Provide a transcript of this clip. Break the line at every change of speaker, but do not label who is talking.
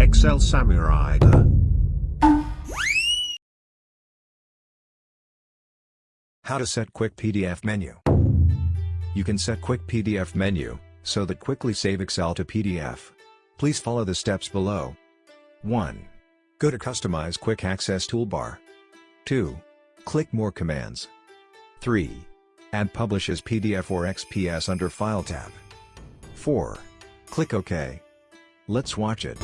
Excel Samurai.
How to set quick PDF menu. You can set quick PDF menu, so that quickly save Excel to PDF. Please follow the steps below. 1. Go to Customize Quick Access Toolbar. 2. Click More Commands. 3. Add Publish as PDF or XPS under File tab. 4. Click OK. Let's watch it.